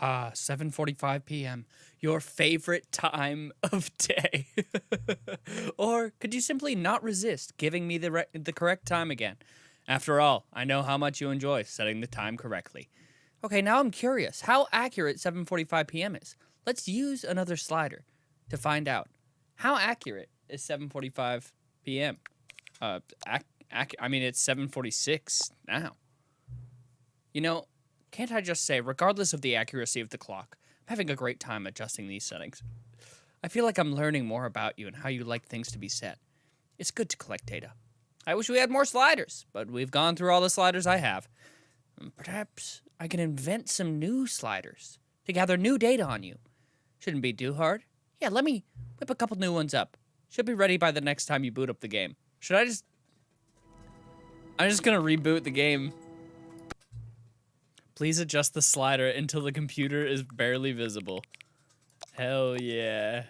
Ah, 7:45 p.m. Your favorite time of day. or could you simply not resist giving me the the correct time again? After all, I know how much you enjoy setting the time correctly. Okay, now I'm curious how accurate 7:45 p.m. is. Let's use another slider to find out. How accurate is 7:45 p.m.? Uh I mean it's 7:46 now. You know, can't I just say, regardless of the accuracy of the clock, I'm having a great time adjusting these settings. I feel like I'm learning more about you and how you like things to be set. It's good to collect data. I wish we had more sliders, but we've gone through all the sliders I have. Hmm, perhaps I can invent some new sliders to gather new data on you. Shouldn't be too hard. Yeah, let me whip a couple new ones up. Should be ready by the next time you boot up the game. Should I just... I'm just gonna reboot the game. Please adjust the slider until the computer is barely visible. Hell yeah.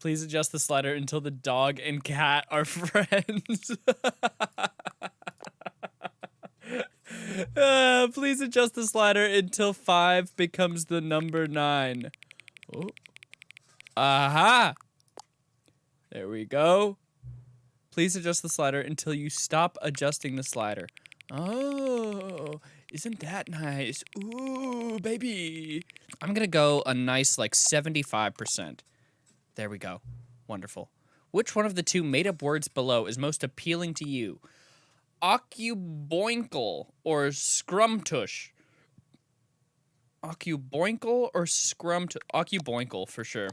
Please adjust the slider until the dog and cat are friends. Uh, please adjust the slider until 5 becomes the number 9. Oh. Aha! There we go. Please adjust the slider until you stop adjusting the slider. Oh, isn't that nice? Ooh, baby. I'm gonna go a nice like 75%. There we go. Wonderful. Which one of the two made up words below is most appealing to you? Occuboinkle or scrumtush? Occuboinkle or scrumt? Occuboinkle for sure.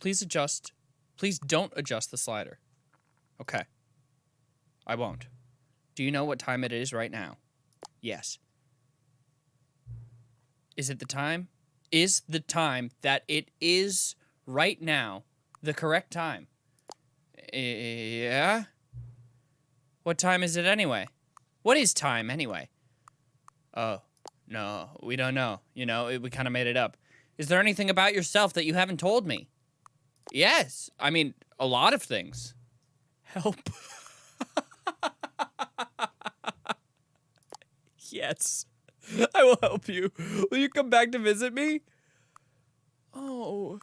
Please adjust. Please don't adjust the slider. Okay. I won't. Do you know what time it is right now? Yes. Is it the time? Is the time that it is right now the correct time? Yeah. What time is it anyway? What is time anyway? Oh, no, we don't know. You know, it, we kind of made it up. Is there anything about yourself that you haven't told me? Yes. I mean, a lot of things. Help. yes. I will help you. Will you come back to visit me? Oh.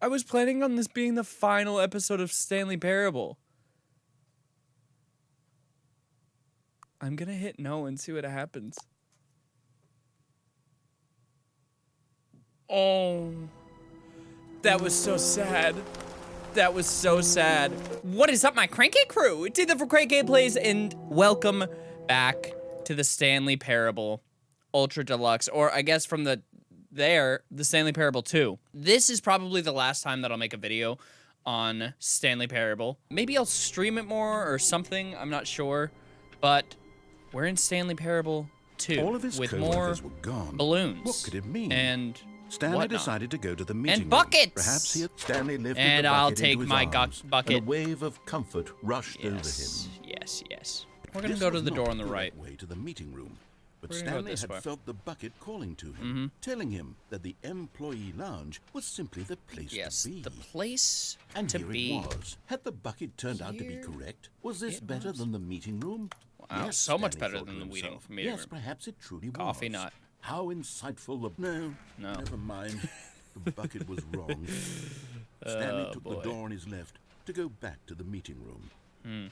I was planning on this being the final episode of Stanley Parable. I'm gonna hit no and see what happens. Oh. That was so sad. That was so sad. What is up, my Cranky crew? It's either for Cranky Plays, and welcome back to the Stanley Parable Ultra Deluxe, or I guess from the there, the Stanley Parable 2. This is probably the last time that I'll make a video on Stanley Parable. Maybe I'll stream it more or something, I'm not sure. But we're in Stanley Parable 2 All of his with more were gone. balloons. What could it mean? And Stanley whatnot. decided to go to the meeting room. buckets! Perhaps he had Stanley lifted And the I'll take into his my arms, bucket. And a wave of comfort rushed over Yes, him. yes, yes. We're gonna This go to the door on the the right. way to the meeting room. But We're gonna go Stanley had way. Felt the bucket calling to him, mm-hmm. telling him that the employee lounge was simply the place Yes, to be. the place and to here be. it was. Had the bucket turned out to be correct? Was this better was. than the meeting room? Wow, yes, so much Stanley better than the meeting- yes, room. perhaps it truly Coffee was. nut. How insightful of no, No. Never mind. The bucket was wrong. Stanley Oh, took boy. the door on his left to go back to the meeting room. Hmm.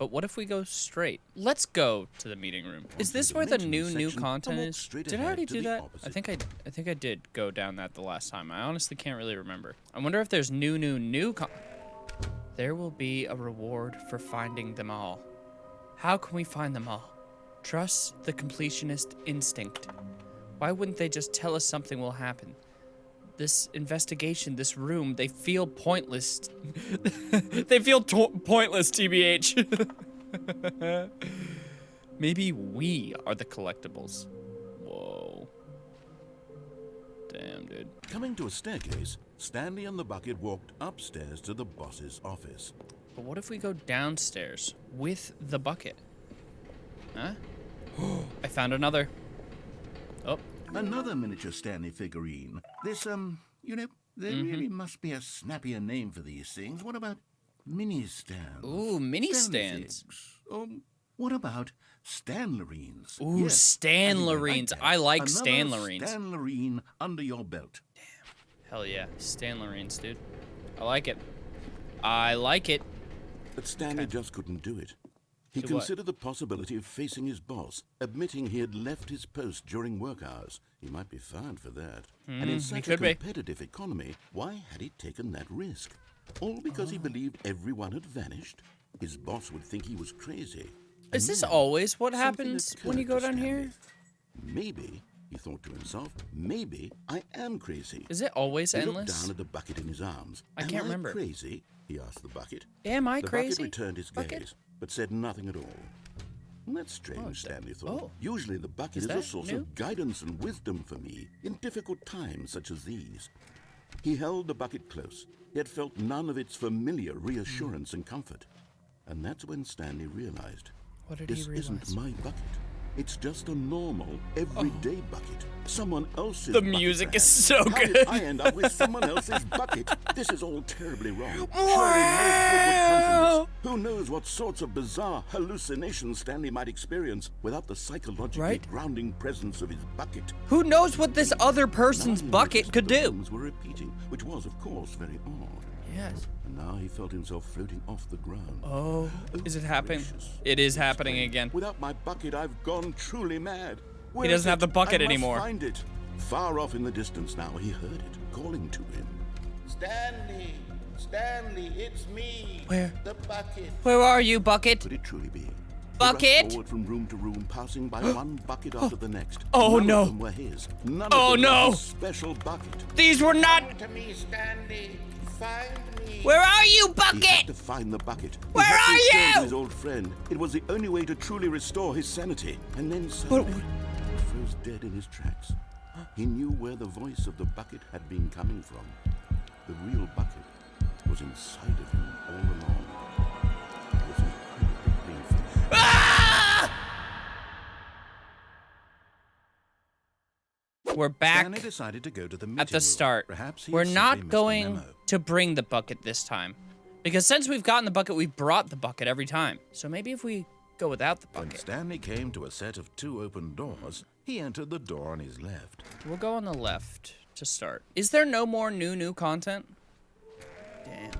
But what if we go straight? Let's go to the meeting room. Is this where the new new content is? Did I already do that? I think I I think I did go down that the last time. I honestly can't really remember. I wonder if there's new new new con There will be a reward for finding them all. How can we find them all? Trust the completionist instinct. Why wouldn't they just tell us something will happen? This investigation, this room, they feel pointless. they feel pointless, TBH. Maybe we are the collectibles. Whoa. Damn, dude. Coming to a staircase, Stanley and the bucket walked upstairs to the boss's office. But what if we go downstairs with the bucket? Huh? I found another. Another miniature Stanley figurine. This, um, you know, there Mm-hmm. really must be a snappier name for these things. What about mini stands? ooh, mini stands. things. Um, what about Stanlerines. Ooh, Yes, and you might Stanlerines. I like Another Stanlerines. Stanlerine under your belt. Damn. Hell yeah, Stanlerines, dude. I like it. I like it. But Stanley just couldn't do it. He what? considered the possibility of facing his boss, admitting he had left his post during work hours. He might be fired for that. and in such a Hmm, could be. competitive economy, why had he taken that risk? All because he Oh. believed everyone had vanished? His boss would think he was crazy. Is And this always what happens when you go down here? Maybe, he thought to himself, maybe I am crazy. Is it always He looked endless? down at the bucket in his arms. I Am can't remember. crazy? He asked the bucket. Am I the crazy? bucket returned his Bucket? gaze, but said nothing at all. That's strange, Oh, Stanley thought. oh. Usually the bucket Is is, a source new? of guidance and wisdom for me in difficult times such as these. He held the bucket close, yet felt none of its familiar reassurance and comfort. And that's when Stanley realized What did he this realize? isn't my bucket. It's just a normal, everyday oh. bucket. Someone else's The music is so How good. I end up with someone else's bucket. This is all terribly wrong. Surely no good would come from this. Who knows what sorts of bizarre hallucinations Stanley might experience without the psychologically Right? grounding presence of his bucket. Who knows what this other person's bucket could do? were repeating, which was, of course, very odd. Yes. And now he felt himself floating off the ground. Oh, is it happening? It is happening again. Without my bucket, I've gone truly mad. Where doesn't is have the bucket I must anymore. Find it. Far off in the distance now, he heard it calling to him. Stanley, Stanley, it's me. Where? The bucket. Where are you, bucket? Could it truly be? Bucket? rushed forward from room to room, passing by one bucket after the next. Oh, None no. Of them were his. None Oh, of them no. were his special bucket. These were not. Come to me, Stanley. Find me. Where are you, Bucket? He had to find the bucket. He Where are you? His old friend. It was the only way to truly restore his sanity. And then suddenly, he froze dead in his tracks. He knew where the voice of the bucket had been coming from. The real bucket was inside of him all along. We're back Stanley decided to go to the at the start. Perhaps We're not going to bring the bucket this time. Because since we've gotten the bucket, we've brought the bucket every time. So maybe if we go without the bucket. When Stanley came to a set of two open doors, he entered the door on his left. we'll go on the left to start. Is there no more new, new content? Damn.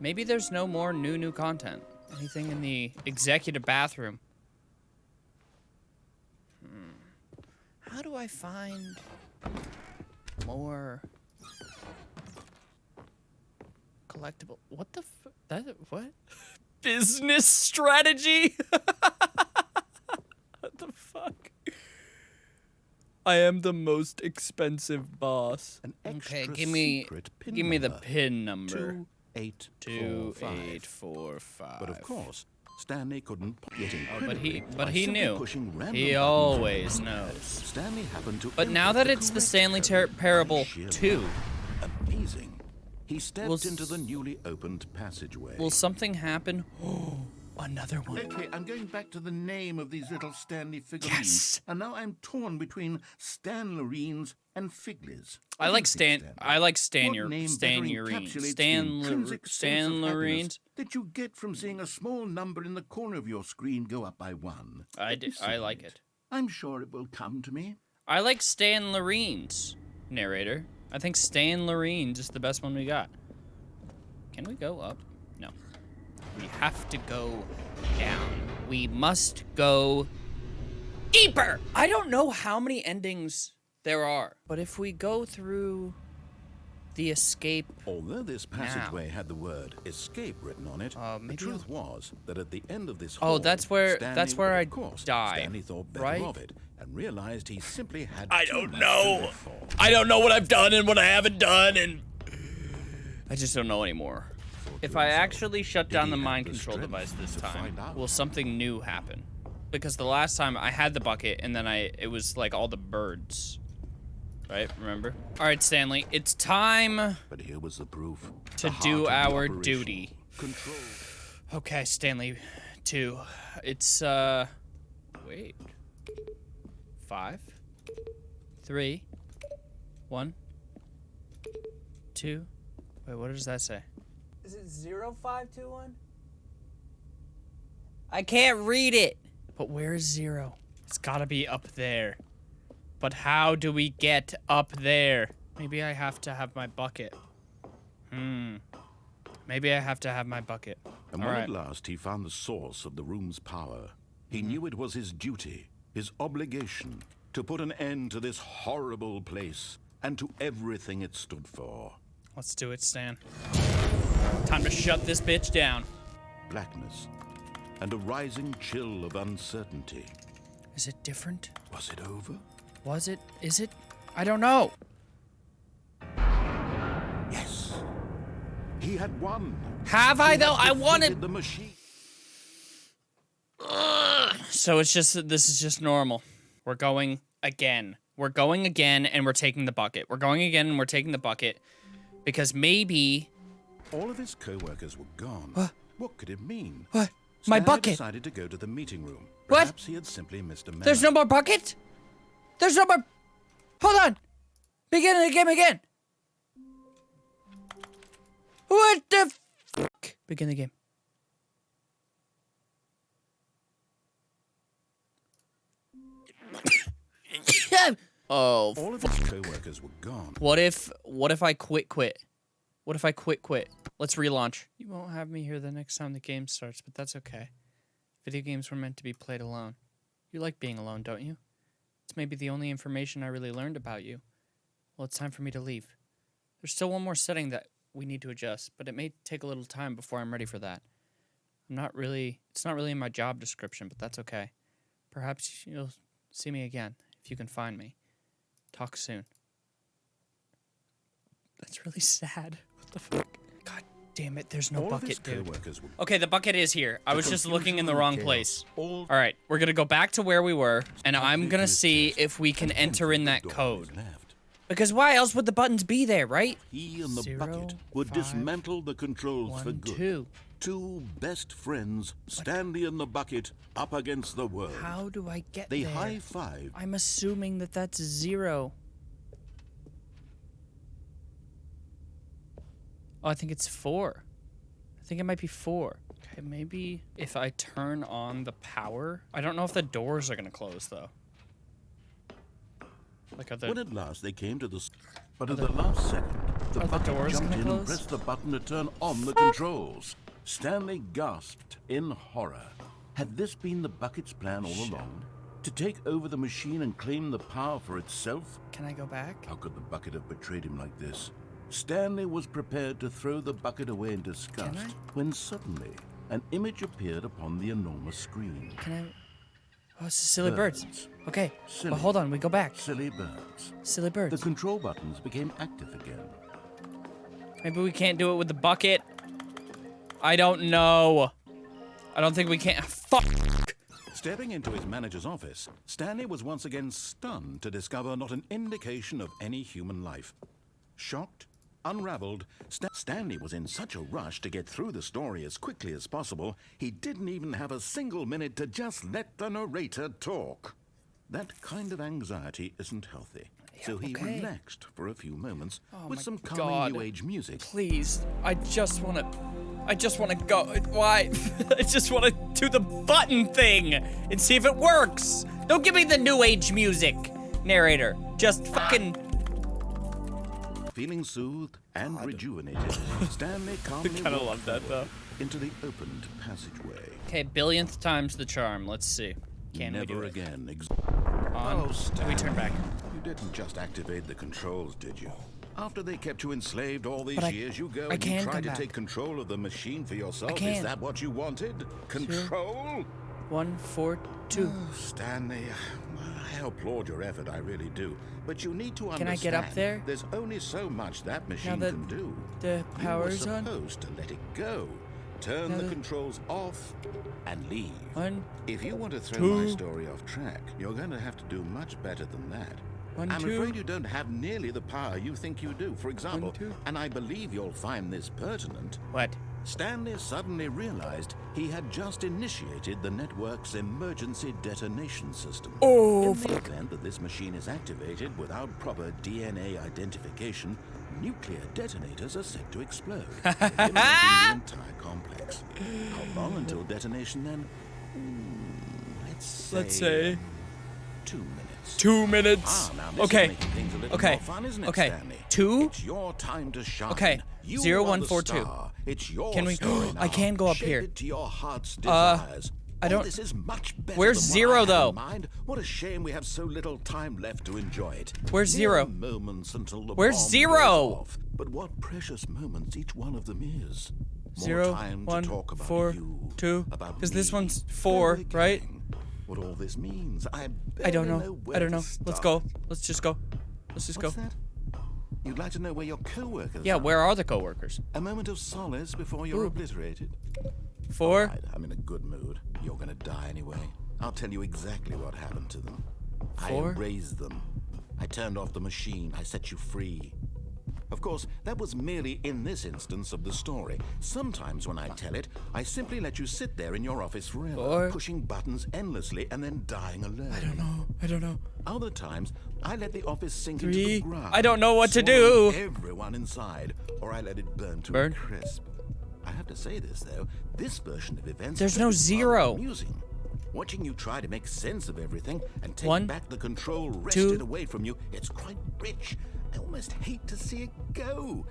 Maybe there's no more new, new content. Anything in the executive bathroom? How do I find more collectible? What the f- that what? Business strategy? what the fuck? I am the most expensive boss. An Okay, extra give me secret pin give me the number. pin number. Two, eight, Two four, five. eight four five. But of course, Stanley couldn't p- get Oh, but he but he knew. He always knows. Stanley happened to But now that it's the Stanley Ter- Parable sheer 2. Amazing. He stepped Will into the newly opened passageway. will something happen? Oh, another one. Okay, I'm going back to the name of these little Stanley figurines. Yes. And now I'm torn between Stanlerines and. I like Stan. I like Stan. Name Stan the Stan. intrinsic Stan of that you get from seeing a small number in the corner of your screen go up by one. I d- I like it. I'm sure it will come to me. I like Stan Lorines. Narrator. I think Stan Lorines is the best one we got. Can we go up? No. We have to go down. We must go deeper. I don't know how many endings there are, but if we go through the escape, Although this passageway had the word escape written on it, Uh, the truth I'll- was that at the end of this hall, Oh, that's where- Stanley that's where I of course, die, Stanley thought better right? of it and realized he simply had I too don't much know. to. I don't know what I've done and what I haven't done, and I just don't know anymore. If I actually shut down the mind the control device this time, will something new happen? Because the last time I had the bucket and then I it was like all the birds. Right? Remember? All right, Stanley, it's time But here was the proof. To the heart do the our operation. duty. Control. Okay, Stanley 2. It's uh wait. 5 3 1 2 Wait, what does that say? Is it 0521? I can't read it. But where is zero? It's gotta be up there. But how do we get up there? Maybe I have to have my bucket. Hmm. Maybe I have to have my bucket. And All when right. at last he found the source of the room's power, he knew it was his duty, his obligation, to put an end to this horrible place and to everything it stood for. Let's do it, Stan. Time to shut this bitch down. Blackness and a rising chill of uncertainty. Is it different? Was it over? Was it? Is it? I don't know. Yes. He had won. Have I He had though? I wanted. the machine. So it's just this is just normal. We're going again. We're going again, and we're taking the bucket. We're going again, and we're taking the bucket because maybe All of his co-workers were gone. What what could it mean? what my bucket. decided to go to the meeting room. What? Perhaps he had simply missed a memo. There's no more bucket. There's no more. Hold on. Begin the game again. What the fuck? Begin the game. oh. All of his co-workers were gone. What if what if I quit quit? What if I quit quit? Let's relaunch. You won't have me here the next time the game starts, but that's okay. Video games were meant to be played alone. You like being alone, don't you? It's maybe the only information I really learned about you. Well, it's time for me to leave. There's still one more setting that we need to adjust, but it may take a little time before I'm ready for that. I'm not really it's not really in my job description, but that's okay. Perhaps you'll see me again if you can find me. Talk soon. That's really sad. What the fuck? God damn it, there's no All bucket, dude. Okay, the bucket is here. I was just looking in the wrong chaos place. all All right, we're gonna go back to where we were, and I'm gonna see if we can enter in that the door on his code. Because why else would the buttons be there, right? He and the Zero, bucket would five, dismantle the controls for good. two. Two best friends, Stanley and the bucket, up against the world. How do I get They there? high five. I'm assuming that that's zero. Oh, I think it's four. I think it might be four. Okay, maybe if I turn on the power. I don't know if the doors are gonna close though. Like are the When at last they came to the. But at the last second, the Are the bucket jumped gonna in and pressed the button to turn on the controls. Stanley gasped in horror. Had this been the bucket's plan all along? To take over the machine and claim the power for itself? Can I go back? How could the bucket have betrayed him like this? Stanley was prepared to throw the bucket away in disgust when suddenly an image appeared upon the enormous screen. Can I? Oh, it's silly birds. Birds. Okay, Silly. but hold on, we go back. Silly birds. Silly birds. The control buttons became active again. Maybe we can't do it with the bucket. I don't know. I don't think we can. Fuck. Stepping into his manager's office, Stanley was once again stunned to discover not an indication of any human life. Shocked, unraveled, Sta- Stanley was in such a rush to get through the story as quickly as possible, he didn't even have a single minute to just let the narrator talk. That kind of anxiety isn't healthy. so he okay. relaxed for a few moments Oh with some calming God. new age music. Please, I just want to. I just want to go. Why? I just want to do the button thing and see if it works. Don't give me the new age music, narrator. Just fucking. Feeling soothed and rejuvenated, Stanley calmly kinda walked love that, forward into the opened passageway. Okay, billionth times the charm. Let's see. Can we Never do it? again. Ex- On. Oh, we turn back. You didn't just activate the controls, did you? After they kept you enslaved all these But I- years, you go I and you try to back. take control of the machine for yourself. Is that what you wanted? Control? One, four, two. Oh, Stanley, Uh, I applaud your effort, I really do. But you need to Can understand. I get up there? There's only so much that machine that can do. the power's you were on? supposed to let it go. Turn Now the controls off and leave. One, If you want to throw Two. my story off track, you're going to have to do much better than that. One, I'm two. afraid you don't have nearly the power you think you do. For example, two. and I believe you'll find this pertinent, what? Stanley suddenly realized he had just initiated the network's emergency detonation system. Oh, In the event that this machine is activated without proper DNA identification, nuclear detonators are set to explode, eliminating the entire complex. How long until detonation then? Hmm, Let's say, Let's say two minutes. Two minutes. Ah, okay. is making things a little Okay. fun, isn't it, Okay. Stanley? Two. It's your time to shine. Okay. You Zero, one, four, two. It's your Can we- I can go up Shape here. To your heart's Uh. I Oh, don't- this is much better Where's zero, I though? Mind. What a shame we have so little time left to enjoy it. Where's Mere zero? Moments until the Where's zero? off. But what precious moments each one of them is. More Zero, time one, to talk about four, you, two, about 'cause this one's four, right? What all this means, I I don't know. where I don't know. Let's go. Let's just go. Let's just What's go. that? You'd like to know where your co-workers Yeah, are? where are the coworkers? A moment of solace before you're Ooh. obliterated. Four. Right, I'm in a good mood. You're gonna die anyway. I'll tell you exactly what happened to them. Four. I erased them. I turned off the machine. I set you free. Of course, that was merely in this instance of the story. Sometimes when I tell it, I simply let you sit there in your office forever, pushing buttons endlessly and then dying alone. I don't know. I don't know. Other times, I let the office sink into the ground. I don't know what to do. Everyone inside, or I let it burn to Burn. a crisp. I have to say this though, this version of events. There's no zero. Amusing. Watching you try to make sense of everything and take One, back the control two. wrested away from you, it's quite rich. I almost hate to see it go.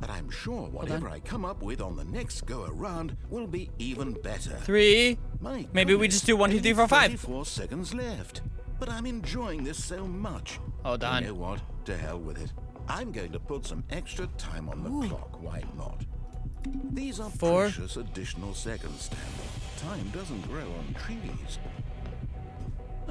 But I'm sure whatever I come up with on the next go around will be even better. Three. My Maybe we just do one, two, three, four, five. 34 seconds left. But I'm enjoying this so much. Hold on. You know what? To hell with it. I'm going to put some extra time on the clock. Why not? These are Four. precious additional seconds, Stanley. Time doesn't grow on trees.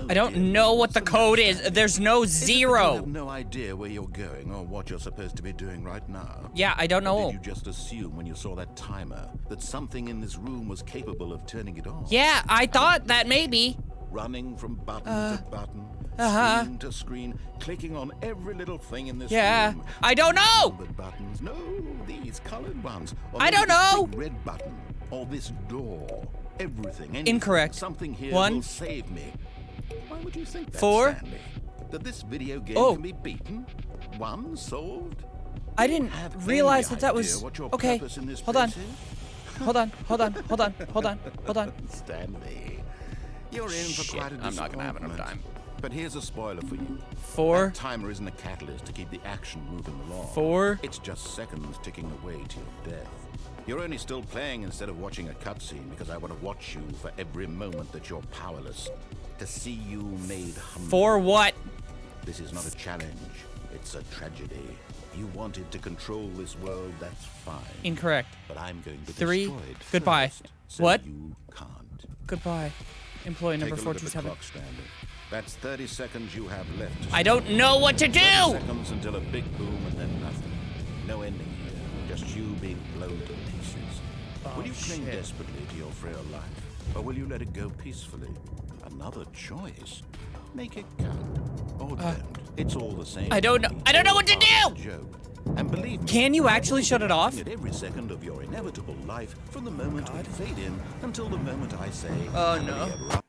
I don't know what the code is. There's no Is it that You zero. have no idea where you're going or what you're supposed to be doing right now. Yeah, I don't Or know. Did you just assume when you saw that timer that something in this room was capable of turning it on? Yeah, I thought that maybe. running from button to button, uh-huh. screen to screen, clicking on every little thing in this Yeah, room. I don't know. Buttons. No, these colored ones. Or I don't know. red button. Or this door. Everything. anything. Incorrect. Something here One. will save me. Why would you think that, Four. Stanley? That this video game Oh. can be beaten? Won? Solved? I didn't realize that that was okay. purpose in this Hold on. Hold on. Hold on. Hold on. Hold on. Hold on. Stanley, you're in for Shit, quite a I'm not gonna have enough time. But here's a spoiler for you. Four. That timer isn't a catalyst to keep the action moving along. Four. It's just seconds ticking away to your death. You're only still playing instead of watching a cutscene because I want to watch you for every moment that you're powerless. To see you made humble. For what? This is not a challenge. It's a tragedy. You wanted to control this world, that's fine. Incorrect. But I'm going to Three. destroy it Goodbye. first, so What? you can't. Goodbye. Employee number Take the 427. clock, Stanley. That's 30 seconds you have left. I don't know what to 30 do. seconds until a big boom and then nothing. No ending here. Just you being blown to pieces. Oh, will you cling Oh, desperately to your frail life? Or will you let it go peacefully? Another choice. Make it count. Or don't. It's all the same. Uh, I don't know- I don't know what to All part of do! Joke. And believe me, Can you actually shut it off? at every second of your inevitable life from the moment we fade in until the moment I say, Oh, "Happily no. ever after."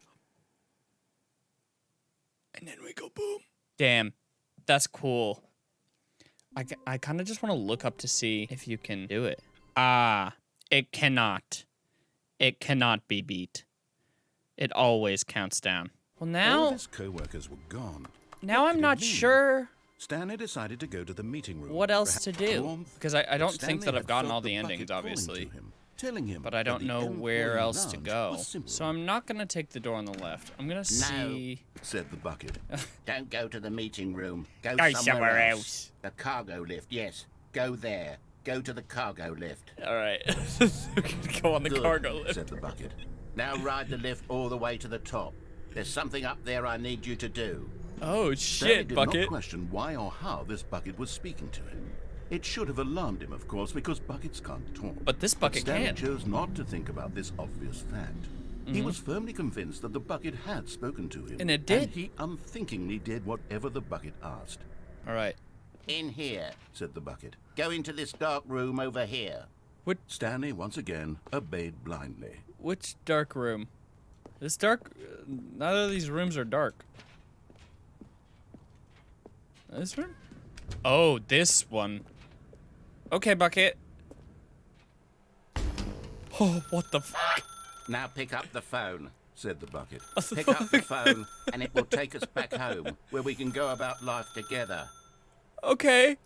And then we go boom. Damn. That's cool. I, I kind of just want to look up to see if you can do it. Ah, it cannot. It cannot be beat. It always counts down. Well, All now, of his co-workers were gone. now What I'm not mean? sure Stanley decided to go to the meeting room. what else to do. Because I, I don't but think that I've gotten all the bucket endings, obviously. him, telling him But I don't know where else to go. So I'm not going to take the door on the left. I'm going to see. said the bucket. Don't go to the meeting room. Go, Go somewhere, somewhere else. else. The cargo lift, yes. Go there. Go to the cargo lift. All right. go on the Good, cargo lift. said the bucket. Now ride the lift all the way to the top. There's something up there I need you to do. Oh, shit, did Bucket. not question why or how this bucket was speaking to him. It should have alarmed him, of course, because buckets can't talk. But this bucket Stanley can. chose not to think about this obvious fact. He was firmly convinced that the bucket had spoken to him. Mm-hmm. And it did. And he unthinkingly did whatever the bucket asked, All right. In here. said the bucket. Go into this dark room over here. Which Stanley once again obeyed blindly. which dark room? This dark. Neither of these rooms are dark. This room? Oh, this one. Okay, bucket. Oh, what the fuck? Now pick up the phone. said the bucket. Pick up the phone and it will take us back home where we can go about life together. Okay.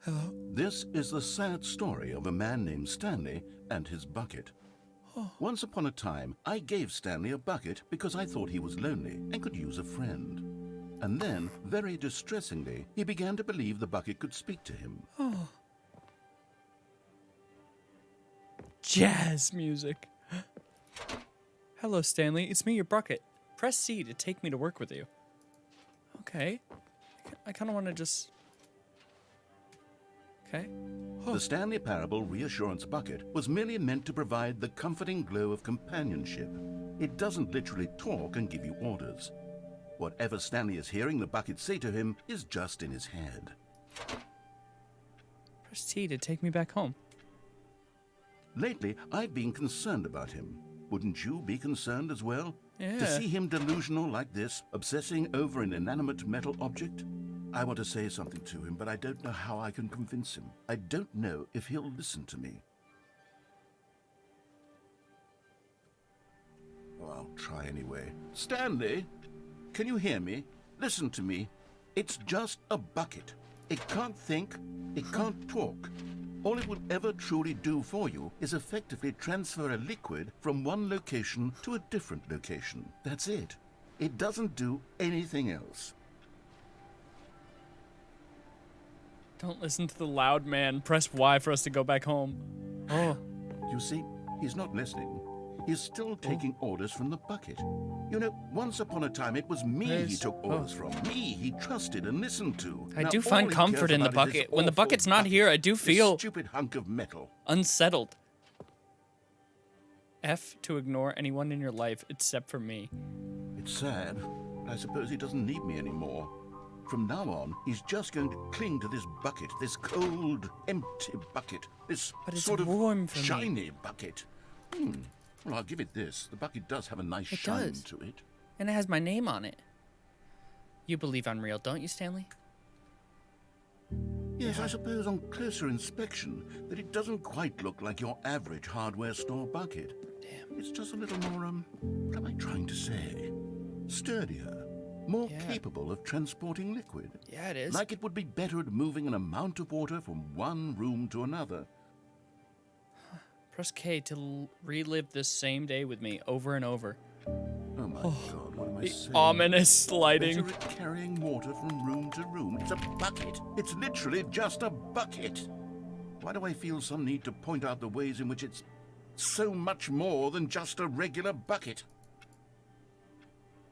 Hello? This is the sad story of a man named Stanley and his bucket. Oh. Once upon a time, I gave Stanley a bucket because I thought he was lonely and could use a friend. And then, very distressingly, he began to believe the bucket could speak to him. Oh. Jazz music. Hello, Stanley. It's me, your bucket. Press C to take me to work with you. Okay. I kind of want to just. Okay. The Stanley Parable Reassurance Bucket was merely meant to provide the comforting glow of companionship. It doesn't literally talk and give you orders. Whatever Stanley is hearing the bucket say to him is just in his head. Press T to take me back home. Lately, I've been concerned about him. Wouldn't you be concerned as well? To see him delusional like this, obsessing over an inanimate metal object? I want to say something to him, but I don't know how I can convince him. I don't know if he'll listen to me. Oh, I'll try anyway. Stanley, can you hear me? Listen to me. It's just a bucket. It can't think, it can't talk. All it will ever truly do for you is effectively transfer a liquid from one location to a different location. That's it. It doesn't do anything else. Don't listen to the loud man. Press Y for us to go back home. Oh. You see, he's not listening. He's still taking orders from the bucket. You know, once upon a time it was me he took oh. orders from. Me he trusted and listened to. I Now do find comfort in the is bucket. When the bucket's not bucket, here, I do feel- stupid hunk of metal. Unsettled. F to ignore anyone in your life except for me. It's sad. I suppose he doesn't need me anymore. From now on, he's just going to cling to this bucket, this cold, empty bucket, this But it's sort of warm for me. shiny bucket. Hmm. Well, I'll give it this. The bucket does have a nice It shine does. to it. And it has my name on it. You believe I'm real, don't you, Stanley? Yes, I suppose on closer inspection that it doesn't quite look like your average hardware store bucket. Damn. It's just a little more, um, what am I trying to say? Sturdier, more Yeah. capable of transporting liquid. Yeah, it is. Like it would be better at moving an amount of water from one room to another. Press K to relive this same day with me over and over. Oh my oh, god, what am I The saying? ominous lighting. Carrying water from room to room. It's a bucket. It's literally just a bucket. Why do I feel some need to point out the ways in which it's so much more than just a regular bucket?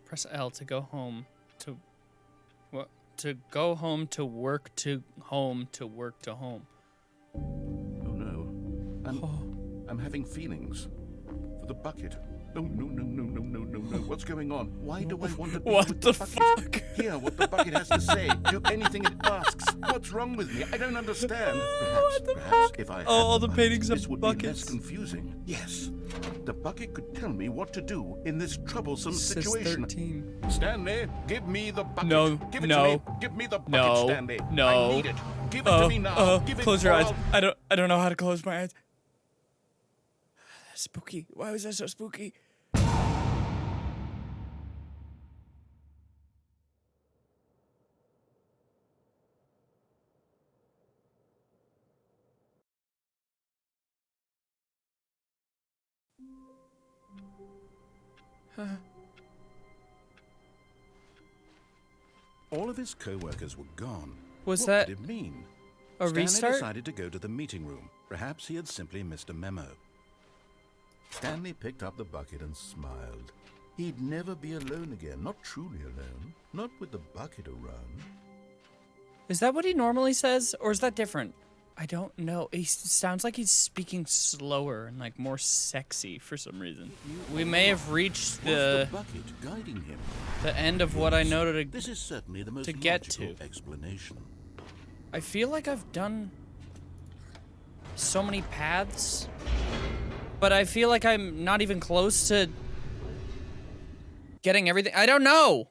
Press L to go home to what to go home to work to home to work to home. Oh no. I'm, I'm having feelings for the bucket. No, no, no, no, no, no, no, no. What's going on? Why do I want to be What with the bucket? fuck? Hear what the bucket has to say. Do anything it asks. What's wrong with me? I don't understand. Perhaps, perhaps if I Oh, all the bucket, paintings of this would be less confusing. Yes, the bucket could tell me what to do in this troublesome Sis situation. 13. Stanley, give me the bucket. No, give it no, to me. Give me the bucket, No. Stanley. No. I need it. Give it Uh, to me now. uh, give it close your eyes. I'll- I don't I don't know how to close my eyes. Spooky. Why was that so spooky? All of his co-workers were gone. Was what that did it mean? a Stanley restart? decided to go to the meeting room. Perhaps he had simply missed a memo. Stanley picked up the bucket and smiled. He'd never be alone again, not truly alone, not with the bucket around. Is that what he normally says, or is that different? I don't know. He sounds like he's speaking slower and like more sexy for some reason. We may have reached the the bucket guiding him? the end of what I noted. This is certainly the most to get to. explanation. I feel like I've done so many paths, but I feel like I'm not even close to getting everything. I don't know.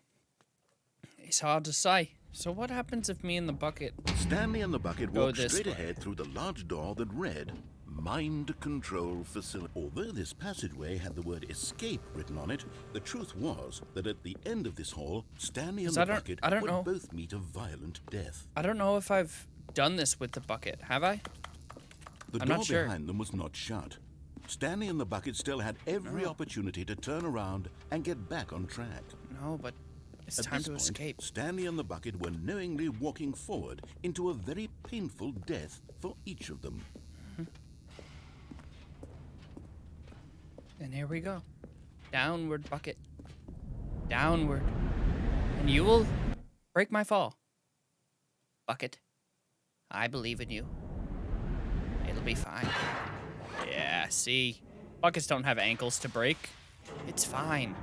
It's hard to say. So what happens if me and the bucket? Stanley and the bucket walked straight way. ahead through the large door that read Mind Control Facility. Although this passageway had the word escape written on it, the truth was that at the end of this hall, Stanley and the I don't- bucket I don't would know. both meet a violent death. I don't know if I've done this with the bucket. Have I? The I'm door not sure. behind them was not shut. Stanley and the bucket still had every oh. opportunity to turn around and get back on track. No, but it's At time this to point, escape. Stanley and the bucket were knowingly walking forward into a very painful death for each of them. Mm-hmm. And here we go. Downward bucket. Downward. And you will break my fall. Bucket. I believe in you. It'll be fine. Yeah, see? Buckets don't have ankles to break. It's fine.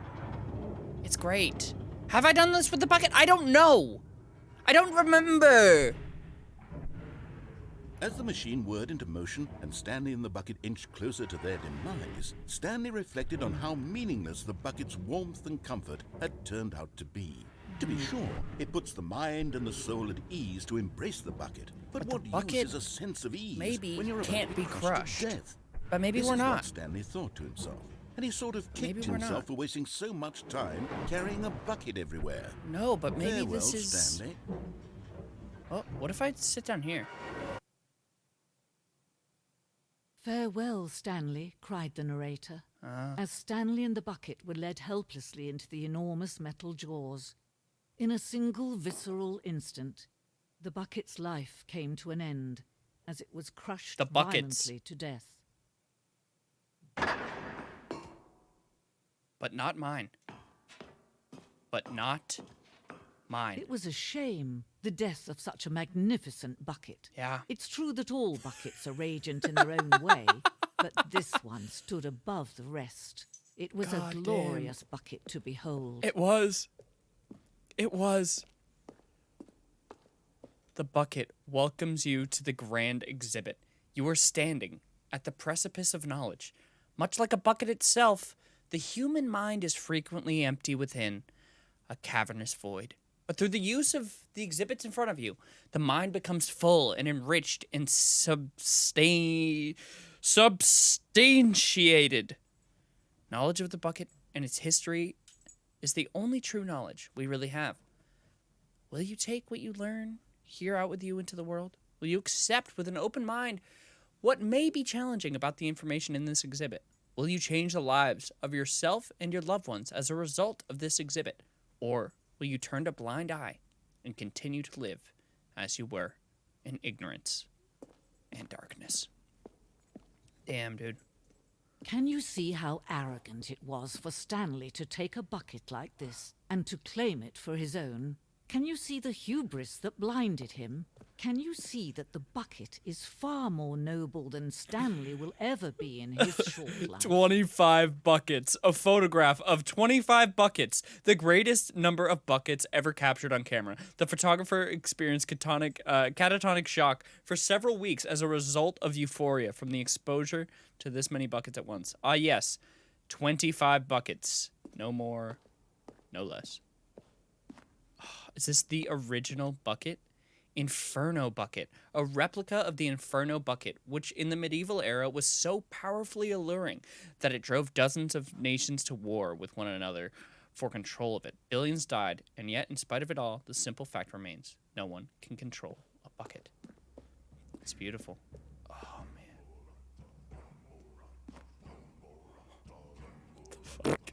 It's great. Have I done this with the bucket? I don't know. I don't remember. As the machine whirred into motion and Stanley and the bucket inched closer to their demise, Stanley reflected on how meaningless the bucket's warmth and comfort had turned out to be. To be sure, it puts the mind and the soul at ease to embrace the bucket. But, But what bucket use is a sense of ease maybe when you're can't to be crushed crushed. to death? But maybe this we're is not. What Stanley thought to himself, and he sort of kicked himself not. for wasting so much time carrying a bucket everywhere. No, but maybe Farewell, this is. Stanley. Oh, what if I sit down here? Farewell, Stanley, cried the narrator, Ah. as Stanley and the bucket were led helplessly into the enormous metal jaws. In a single visceral instant, the bucket's life came to an end as it was crushed The bucket's. violently to death. But not mine. But not mine. It was a shame, the death of such a magnificent bucket. Yeah. It's true that all buckets are radiant in their own way, but this one stood above the rest. It was God a damn. glorious bucket to behold. It was. It was. The bucket welcomes you to the grand exhibit. You are standing at the precipice of knowledge. Much like a bucket itself, the human mind is frequently empty within a cavernous void. But through the use of the exhibits in front of you, the mind becomes full and enriched and substantiated. Knowledge of the bucket and its history is the only true knowledge we really have. Will you take what you learn here out with you into the world? Will you accept with an open mind what may be challenging about the information in this exhibit? Will you change the lives of yourself and your loved ones as a result of this exhibit? Or will you turn a blind eye and continue to live as you were in ignorance and darkness? Damn, dude. Can you see how arrogant it was for Stanley to take a bucket like this and to claim it for his own? Can you see the hubris that blinded him? Can you see that the bucket is far more noble than Stanley will ever be in his short life? 25 buckets. A photograph of 25 buckets. The greatest number of buckets ever captured on camera. The photographer experienced catonic, uh, catatonic shock for several weeks as a result of euphoria from the exposure to this many buckets at once. Ah, yes. 25 buckets. No more, no less. Is this the original bucket? Inferno bucket, a replica of the Inferno bucket, which in the medieval era was so powerfully alluring that it drove dozens of nations to war with one another for control of it. Billions died, and yet, in spite of it all, the simple fact remains no one can control a bucket. It's beautiful. Oh, man. The fuck?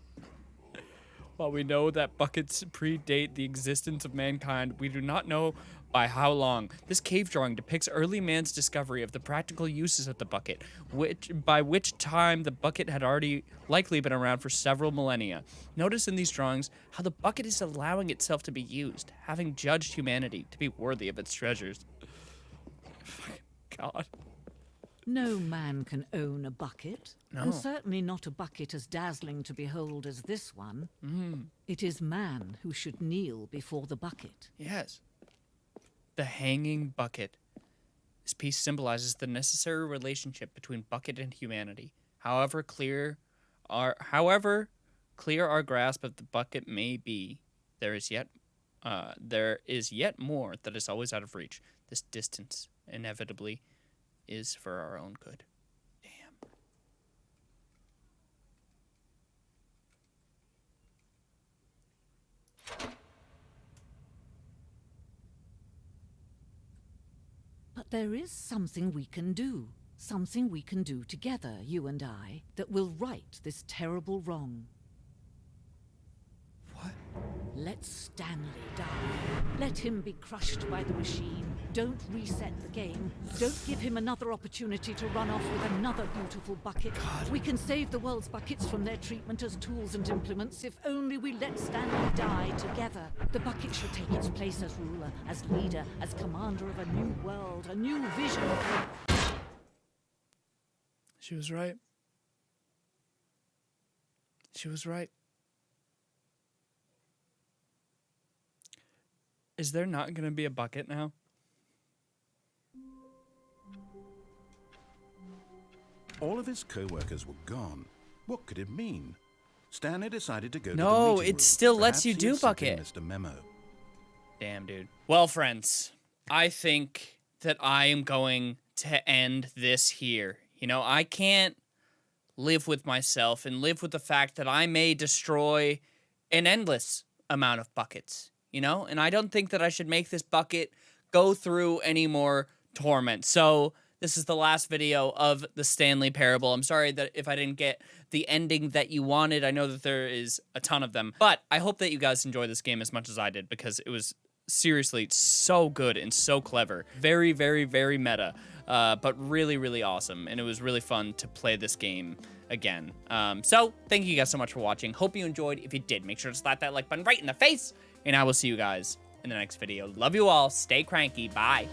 While we know that buckets predate the existence of mankind, we do not know by how long. This cave drawing depicts early man's discovery of the practical uses of the bucket, which by which time the bucket had already likely been around for several millennia. Notice in these drawings how the bucket is allowing itself to be used, having judged humanity to be worthy of its treasures. God. No man can own a bucket, No. and certainly not a bucket as dazzling to behold as this one. It is man who should kneel before the bucket. Yes. The hanging bucket. This piece symbolizes the necessary relationship between bucket and humanity. However clear our however clear our grasp of the bucket may be, there is yet uh, there is yet more that is always out of reach. This distance inevitably is for our own good. Damn. But there is something we can do. Something we can do together, you and I, that will right this terrible wrong. What? Let Stanley die. Let him be crushed by the machine. Don't reset the game. Don't give him another opportunity to run off with another beautiful bucket. We can save the world's buckets from their treatment as tools and implements if only we let Stanley die together. The bucket should take its place as ruler, as leader, as commander of a new world, a new vision. She was right. She was right. Is there not going to be a bucket now? All of his co-workers were gone. What could it mean? Stanley decided to go to No, the meeting it room. still lets you do bucket. Missed a memo. Damn, dude. Well, friends, I think that I am going to end this here. You know, I can't live with myself and live with the fact that I may destroy an endless amount of buckets, you know? And I don't think that I should make this bucket go through any more torment. So, this is the last video of the Stanley Parable. I'm sorry that if I didn't get the ending that you wanted. I know that there is a ton of them, but I hope that you guys enjoy this game as much as I did because it was seriously so good and so clever. Very, very, very meta, uh, but really, really awesome. And it was really fun to play this game again. Um, so, thank you guys so much for watching. Hope you enjoyed. If you did, make sure to slap that like button right in the face. And I will see you guys in the next video. Love you all. Stay cranky. Bye.